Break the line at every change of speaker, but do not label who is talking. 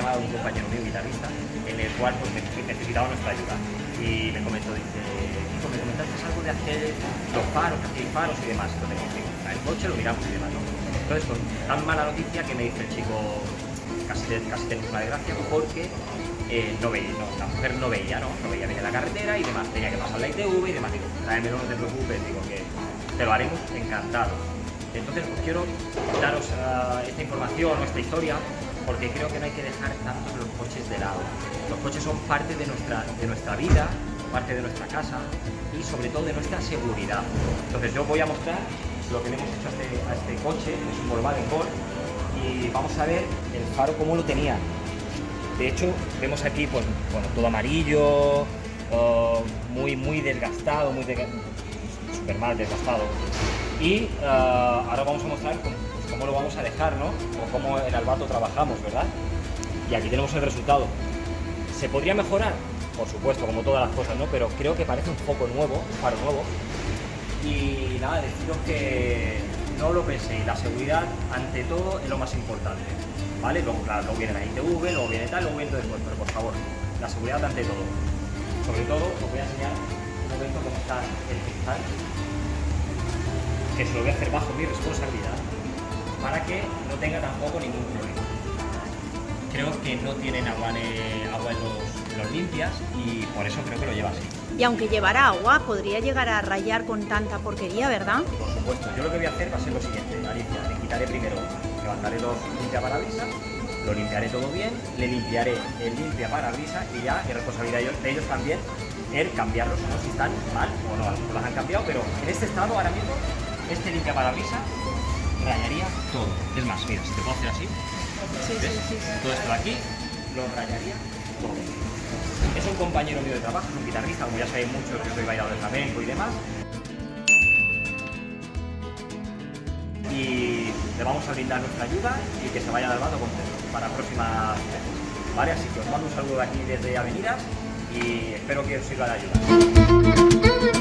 llamada de un compañero mío, guitarrista, en el cual pues, necesitaba nuestra ayuda. Y me comentó, dice, Nico, me comentaste algo de hacer los faros, que hacéis faros y demás. Entonces, el coche lo miramos y demás, ¿no? Entonces, con tan mala noticia que me dice el chico, casi, casi una desgracia, porque eh, no veía, no, la mujer no veía, ¿no? No veía bien la carretera y demás, tenía que pasar la ITV y demás. Digo, tráemelo, no te preocupes, digo que te lo haremos encantado. Entonces, pues quiero daros uh, esta información o esta historia porque creo que no hay que dejar tanto los coches de lado. Los coches son parte de nuestra, de nuestra vida, parte de nuestra casa y sobre todo de nuestra seguridad. Entonces yo voy a mostrar lo que le hemos hecho a este, a este coche, es un Volkswagen Golf, y vamos a ver el faro cómo lo tenía. De hecho, vemos aquí pues, bueno, todo amarillo, muy, muy desgastado, muy super mal desgastado. Y uh, ahora vamos a mostrar cómo, cómo, lo vamos a dejar, ¿no? O cómo en Albato trabajamos, ¿verdad? Y aquí tenemos el resultado. ¿Se podría mejorar? Por supuesto, como todas las cosas, ¿no? Pero creo que parece un foco nuevo, un faro nuevo. Y nada, deciros que no lo penséis, la seguridad ante todo es lo más importante. ¿Vale? Luego, claro, luego viene la ITV, luego viene tal, luego viene todo después, pero por favor, la seguridad ante todo. Sobre todo, os voy a enseñar un momento cómo está el cristal, que se lo voy a hacer bajo mi responsabilidad, para que no tenga tampoco ningún problema. Creo que no tienen agua, en, agua en los, los limpias y por eso creo que lo lleva así.
Y aunque llevara agua, podría llegar a rayar con tanta porquería, ¿verdad?
Por supuesto. Yo lo que voy a hacer va a ser lo siguiente, Alicia. Le quitaré primero, levantaré los limpiaparabrisas, lo limpiaré todo bien, le limpiaré el limpiaparabrisas y ya es responsabilidad de ellos también el cambiarlos, no si están mal o no, no las han cambiado, pero en este estado ahora mismo, este limpiaparabrisas rayaría todo. Es más, mira, si te puedo hacer así,
Sí, sí, sí, sí.
todo esto de aquí lo rayaría todo. Es un compañero mío de trabajo, es un guitarrista, como ya sabéis muchos, que soy bailador de flamenco y demás. Y le vamos a brindar nuestra ayuda y que se vaya del bando contento para próximas veces. ¿Vale? Así que os mando un saludo de aquí desde Avenidas y espero que os sirva de ayuda.